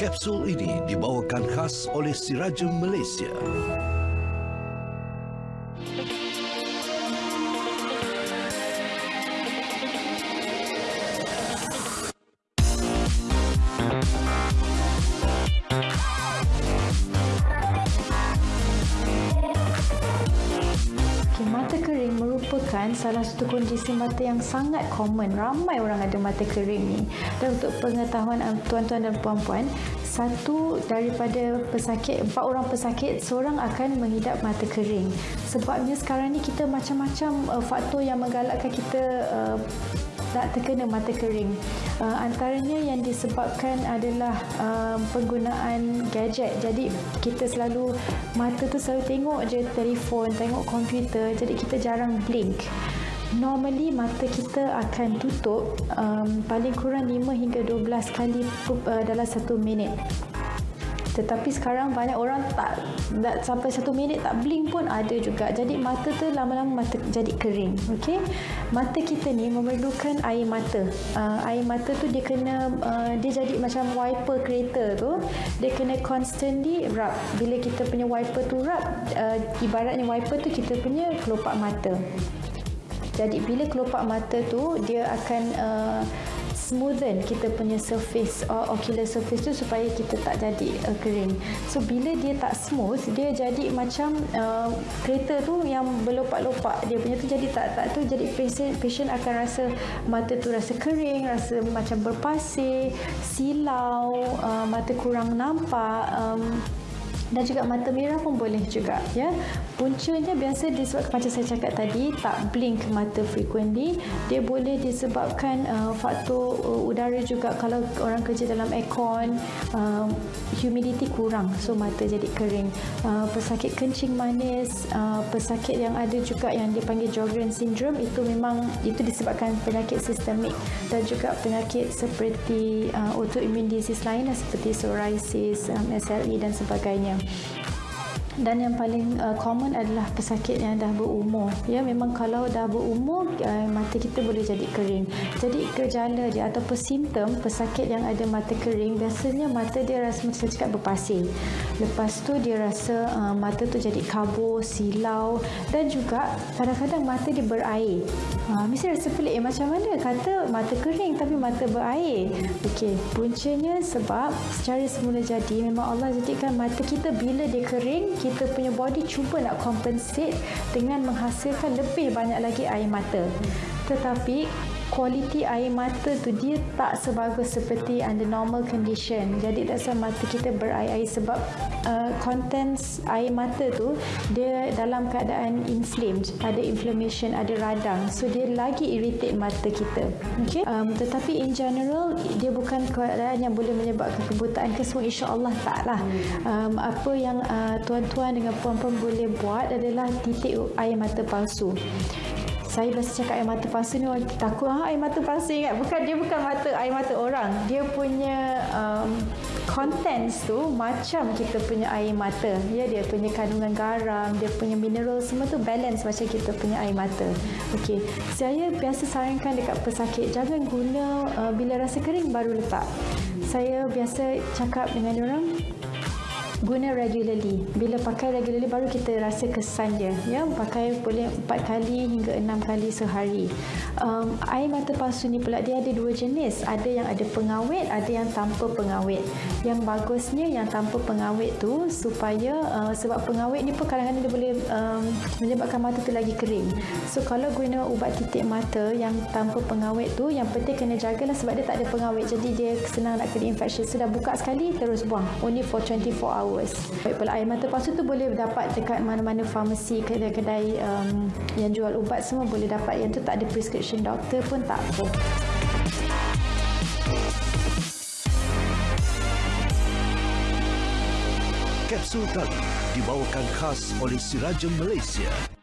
Kapsul ini dibawakan khas oleh Sirajem Malaysia. Merupakan salah satu kondisi mata yang sangat common. Ramai orang ada mata kering ni. Dan untuk pengetahuan um, tuan-tuan dan puan-puan, satu daripada pesakit, empat orang pesakit, seorang akan mengidap mata kering. Sebabnya sekarang ni kita macam-macam uh, faktor yang menggalakkan kita uh, tak terkena mata kering. Uh, antaranya yang disebabkan adalah uh, penggunaan gadget. Jadi kita selalu mata tu selalu tengok je telefon, tengok komputer. Jadi kita jarang blink. Normally mata kita akan tutup um, paling kurang 5 hingga 12 kali uh, dalam satu minit. Tetapi sekarang banyak orang tak, tak sampai satu minit tak blink pun ada juga. Jadi mata tu lama-lama mata jadi kering. Okay? Mata kita ni memerlukan air mata. Uh, air mata tu dia kena uh, dia jadi macam wiper kereta tu. Dia kena constantly rub. Bila kita punya wiper tu rub, uh, ibaratnya wiper tu kita punya kelopak mata. Jadi bila kelopak mata tu dia akan uh, smoothen kita punya surface or ocular surface tu supaya kita tak jadi uh, kering. So bila dia tak smooth, dia jadi macam uh, kereta tu yang berlopak-lopak. Dia punya tu jadi tak tak tu jadi patient patient akan rasa mata tu rasa kering, rasa macam berpasir, silau, uh, mata kurang nampak. Um, dan juga mata merah pun boleh juga ya. Puncanya biasa disebabkan macam saya cakap tadi tak blink mata frequently. Dia boleh disebabkan uh, faktor uh, udara juga. Kalau orang kerja dalam aircon uh, humidity kurang so mata jadi kering. Uh, pesakit kencing manis uh, pesakit yang ada juga yang dipanggil Sjogren syndrome itu memang itu disebabkan penyakit sistemik. Dan juga penyakit seperti uh, autoimmune disease lain seperti psoriasis um, SLE dan sebagainya Música dan yang paling uh, common adalah pesakit yang dah berumur. Ya memang kalau dah berumur uh, mata kita boleh jadi kering. Jadi gejala dia ataupun simptom pesakit yang ada mata kering biasanya mata dia rasa macam cakap berpasir. Lepas tu dia rasa uh, mata tu jadi kabur silau. Dan juga kadang-kadang mata dia berair. Uh, mesti rasa pelik. Eh, macam mana kata mata kering tapi mata berair? Okey puncanya sebab secara semula jadi memang Allah jadikan mata kita bila dia kering kita punya body cuba nak compensate dengan menghasilkan lebih banyak lagi air mata. Tetapi kualiti air mata tu dia tak sebagus seperti under normal condition. Jadi dasar mata kita berair-air sebab uh, contents air mata tu dia dalam keadaan inflamed, ada inflammation, ada radang. So dia lagi irritate mata kita. Okay? Um, tetapi in general dia bukan keadaan yang boleh menyebabkan kebutaan ke semua insya-Allah taklah. Um, apa yang uh, tuan-tuan dengan puan-puan boleh buat adalah titik air mata palsu saya biasa cakap air mata palsu ni orang takut. Ha, air mata palsu ingat. Bukan dia bukan mata air mata orang. Dia punya um, contents tu macam kita punya air mata. Ya dia punya kandungan garam dia punya mineral semua tu balance macam kita punya air mata. Okey. Saya biasa sarankan dekat pesakit jangan guna uh, bila rasa kering baru letak. Saya biasa cakap dengan orang guna regularly. Bila pakai regularly baru kita rasa kesan dia. Ya, pakai boleh 4 kali hingga 6 kali sehari. Um, air mata palsu ni pula dia ada dua jenis. Ada yang ada pengawet, ada yang tanpa pengawet. Yang bagusnya yang tanpa pengawet tu supaya uh, sebab pengawet ni pun kadang-kadang dia boleh um, menyebabkan mata tu lagi kering. So kalau guna ubat titik mata yang tanpa pengawet tu yang penting kena jagalah sebab dia tak ada pengawet. Jadi dia senang nak kena infection. Sudah buka sekali terus buang. Only for 24 hours hours. Pula air mata palsu tu boleh dapat dekat mana-mana farmasi, kedai-kedai um, yang jual ubat semua boleh dapat. Yang tu tak ada prescription doktor pun tak apa. Kapsul tadi dibawakan khas oleh Sirajem Malaysia.